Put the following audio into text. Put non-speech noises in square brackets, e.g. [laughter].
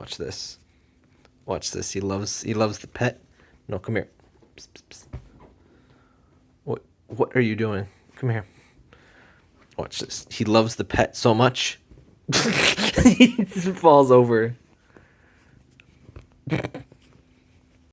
Watch this. Watch this. He loves he loves the pet. No, come here. Psst, psst, psst. What what are you doing? Come here. Watch this. He loves the pet so much. [laughs] he falls over.